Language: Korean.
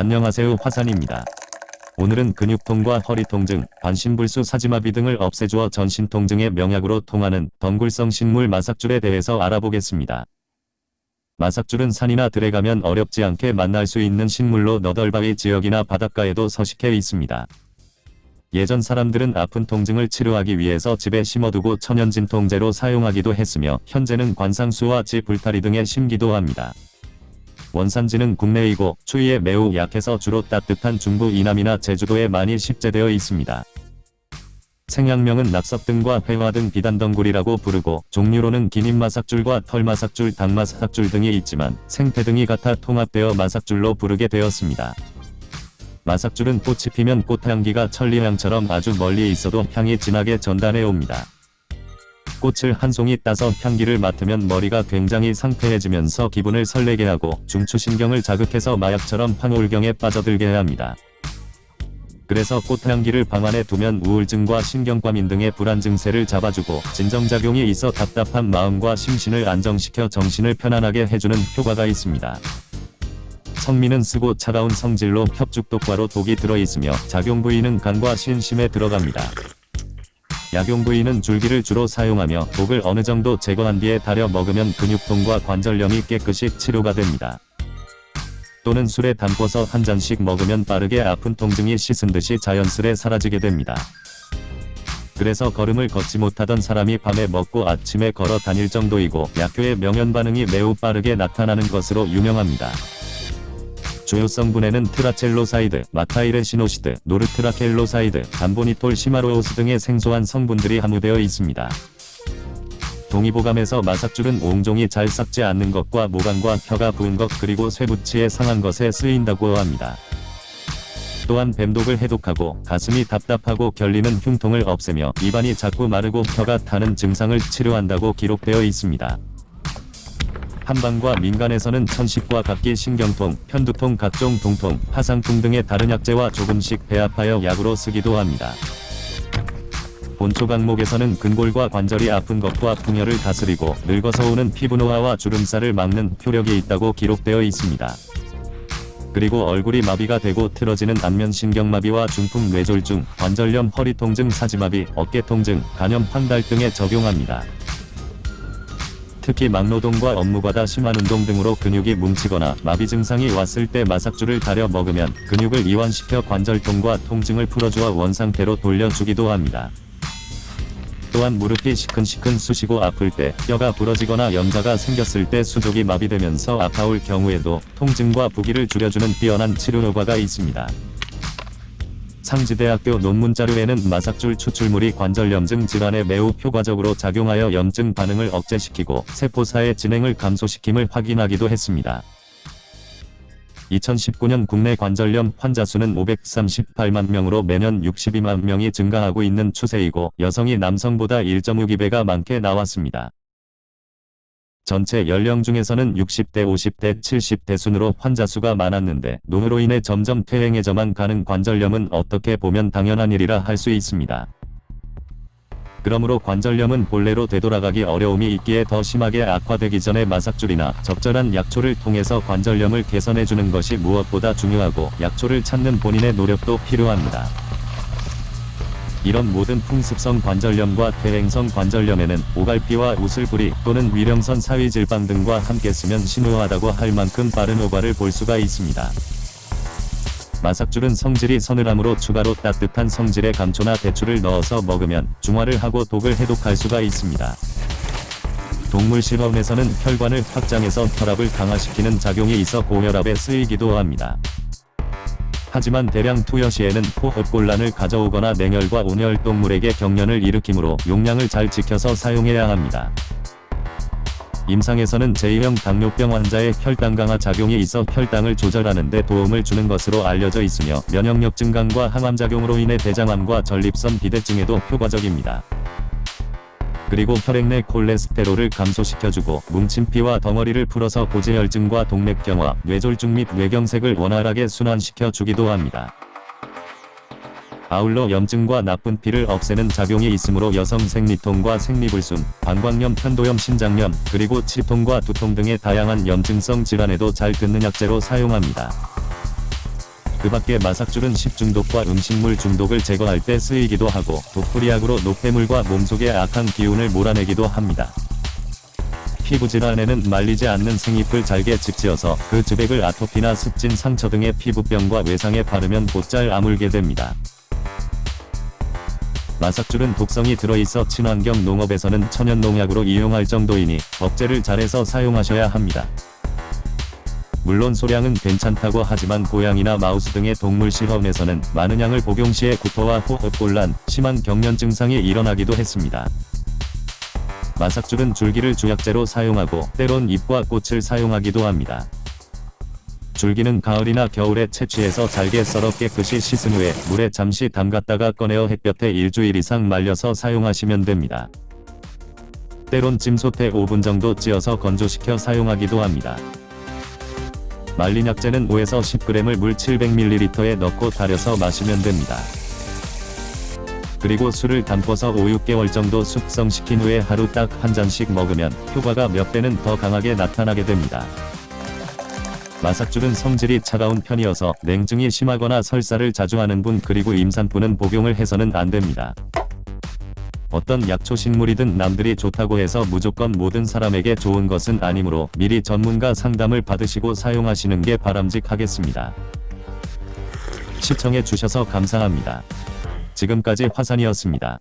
안녕하세요 화산입니다. 오늘은 근육통과 허리 통증, 반신불수 사지마비 등을 없애주어 전신 통증의 명약으로 통하는 덩굴성 식물 마삭줄에 대해서 알아보겠습니다. 마삭줄은 산이나 들에 가면 어렵지 않게 만날 수 있는 식물로 너덜바위 지역이나 바닷가에도 서식해 있습니다. 예전 사람들은 아픈 통증을 치료하기 위해서 집에 심어두고 천연진통제로 사용하기도 했으며 현재는 관상수와 지 불타리 등에 심기도 합니다. 원산지는 국내이고 추위에 매우 약해서 주로 따뜻한 중부 이남이나 제주도에 많이 식재되어 있습니다. 생양명은 낙석 등과 회화 등 비단덩굴이라고 부르고 종류로는 기닌마삭줄과 털마삭줄, 당마삭줄 등이 있지만 생태 등이 같아 통합되어 마삭줄로 부르게 되었습니다. 마삭줄은 꽃이 피면 꽃향기가 천리향처럼 아주 멀리 있어도 향이 진하게 전달해 옵니다. 꽃을 한 송이 따서 향기를 맡으면 머리가 굉장히 상쾌해지면서 기분을 설레게 하고 중추신경을 자극해서 마약처럼 황홀경에 빠져들게 합니다. 그래서 꽃향기를 방 안에 두면 우울증과 신경과민 등의 불안 증세를 잡아주고 진정작용이 있어 답답한 마음과 심신을 안정시켜 정신을 편안하게 해주는 효과가 있습니다. 성미는 쓰고 차가운 성질로 협죽독과로 독이 들어있으며 작용 부위는 간과 신심에 들어갑니다. 약용 부위는 줄기를 주로 사용하며 독을 어느 정도 제거한 뒤에 달여 먹으면 근육통과 관절염이 깨끗이 치료가 됩니다. 또는 술에 담궈서 한 잔씩 먹으면 빠르게 아픈 통증이 씻은 듯이 자연스레 사라지게 됩니다. 그래서 걸음을 걷지 못하던 사람이 밤에 먹고 아침에 걸어 다닐 정도이고 약효의 명현 반응이 매우 빠르게 나타나는 것으로 유명합니다. 주요 성분에는 tracheloside, matairesinoside, nortracheloside, dambonitol cymarose 등의 생소한 성분들이 함유되어 있습니다. 동의보감에서 마삭줄은 옹종이 잘 삭지 않는 것과 목 안과 혀가 부은 것 그리고 쇠붙이에 상한 것에 쓰인다고 합니다. 또한 뱀독을 해독하고 가슴이 답답하고 결리는 흉통을 없애며 입안이 자꾸 마르고 혀가 타는 증상을 치료한다고 기록되어 있습니다. 한방과 민간에서는 천식과 각기 신경통, 편두통 각종 동통, 하상통 등의 다른 약재와 조금씩 배합하여 약으로 쓰기도 합니다. 본초 강목에서는 근골과 관절이 아픈 것과 풍혈을 다스리고 늙어서 오는 피부 노화와 주름살을 막는 효력이 있다고 기록되어 있습니다. 그리고 얼굴이 마비가 되고 틀어지는 안면신경마비와 중풍 뇌졸중, 관절염 허리 통증 사지마비, 어깨 통증, 간염 황달 등에 적용합니다. 특히 막노동과 업무과다 심한 운동 등으로 근육이 뭉치거나 마비 증상이 왔을 때 마삭줄을 달여 먹으면 근육을 이완시켜 관절통과 통증을 풀어주어 원상태로 돌려주기도 합니다. 또한 무릎이 시큰시큰 쑤시고 아플 때, 뼈가 부러지거나 염자가 생겼을 때 수족이 마비되면서 아파올 경우에도 통증과 부기를 줄여주는 뛰어난 치료 효과가 있습니다. 상지대학교 논문 자료에는 마삭줄 추출물이 관절염증 질환에 매우 효과적으로 작용하여 염증 반응을 억제시키고 세포사의 진행을 감소시킴을 확인하기도 했습니다. 2019년 국내 관절염 환자 수는 538만 명으로 매년 62만 명이 증가하고 있는 추세이고 여성이 남성보다 1.6배가 많게 나왔습니다. 전체 연령 중에서는 60대, 50대, 70대 순으로 환자 수가 많았는데 노후로 인해 점점 퇴행해져만 가는 관절염은 어떻게 보면 당연한 일이라 할 수 있습니다. 그러므로 관절염은 본래로 되돌아가기 어려움이 있기에 더 심하게 악화되기 전에 마삭줄이나 적절한 약초를 통해서 관절염을 개선해주는 것이 무엇보다 중요하고 약초를 찾는 본인의 노력도 필요합니다. 이런 모든 풍습성 관절염과 퇴행성 관절염에는 오갈피와 우슬뿌리 또는 위령선 사위질방 등과 함께 쓰면 신호하다고 할 만큼 빠른 효과를 볼 수가 있습니다. 마삭줄은 성질이 서늘함으로 추가로 따뜻한 성질의 감초나 대추를 넣어서 먹으면 중화를 하고 독을 해독할 수가 있습니다. 동물 실험에서는 혈관을 확장해서 혈압을 강화시키는 작용이 있어 고혈압에 쓰이기도 합니다. 하지만 대량 투여 시에는 호흡곤란을 가져오거나 냉혈과 온혈 동물에게 경련을 일으키므로 용량을 잘 지켜서 사용해야 합니다. 임상에서는 제2형 당뇨병 환자의 혈당 강화 작용이 있어 혈당을 조절하는 데 도움을 주는 것으로 알려져 있으며 면역력 증강과 항암작용으로 인해 대장암과 전립선 비대증에도 효과적입니다. 그리고 혈액 내 콜레스테롤을 감소시켜주고 뭉친 피와 덩어리를 풀어서 고지혈증과 동맥경화, 뇌졸중 및 뇌경색을 원활하게 순환시켜 주기도 합니다. 아울러 염증과 나쁜 피를 없애는 작용이 있으므로 여성 생리통과 생리불순, 방광염, 편도염, 신장염, 그리고 치통과 두통 등의 다양한 염증성 질환에도 잘 듣는 약재로 사용합니다. 그 밖에 마삭줄은 식중독과 음식물 중독을 제거할 때 쓰이기도 하고 독풀이약으로 노폐물과 몸속의 악한 기운을 몰아내기도 합니다. 피부질환에는 말리지 않는 생잎을 잘게 직지어서 그 즙액을 아토피나 습진 상처 등의 피부병과 외상에 바르면 곧잘 아물게 됩니다. 마삭줄은 독성이 들어있어 친환경 농업에서는 천연 농약으로 이용할 정도이니 억제를 잘해서 사용하셔야 합니다. 물론 소량은 괜찮다고 하지만 고양이나 마우스 등의 동물 실험에서는 많은 양을 복용 시에 구토와 호흡곤란, 심한 경련 증상이 일어나기도 했습니다. 마삭줄은 줄기를 주약재로 사용하고 때론 잎과 꽃을 사용하기도 합니다. 줄기는 가을이나 겨울에 채취해서 잘게 썰어 깨끗이 씻은 후에 물에 잠시 담갔다가 꺼내어 햇볕에 일주일 이상 말려서 사용하시면 됩니다. 때론 찜솥에 5분 정도 찌어서 건조시켜 사용하기도 합니다. 말린 약재는 5에서 10g을 물 700ml에 넣고 달여서 마시면 됩니다. 그리고 술을 담궈서 5, 6개월 정도 숙성시킨 후에 하루 딱 한 잔씩 먹으면 효과가 몇 배는 더 강하게 나타나게 됩니다. 마삭줄은 성질이 차가운 편이어서 냉증이 심하거나 설사를 자주 하는 분 그리고 임산부는 복용을 해서는 안 됩니다. 어떤 약초 식물이든 남들이 좋다고 해서 무조건 모든 사람에게 좋은 것은 아니므로 미리 전문가 상담을 받으시고 사용하시는 게 바람직하겠습니다. 시청해 주셔서 감사합니다. 지금까지 화산이었습니다.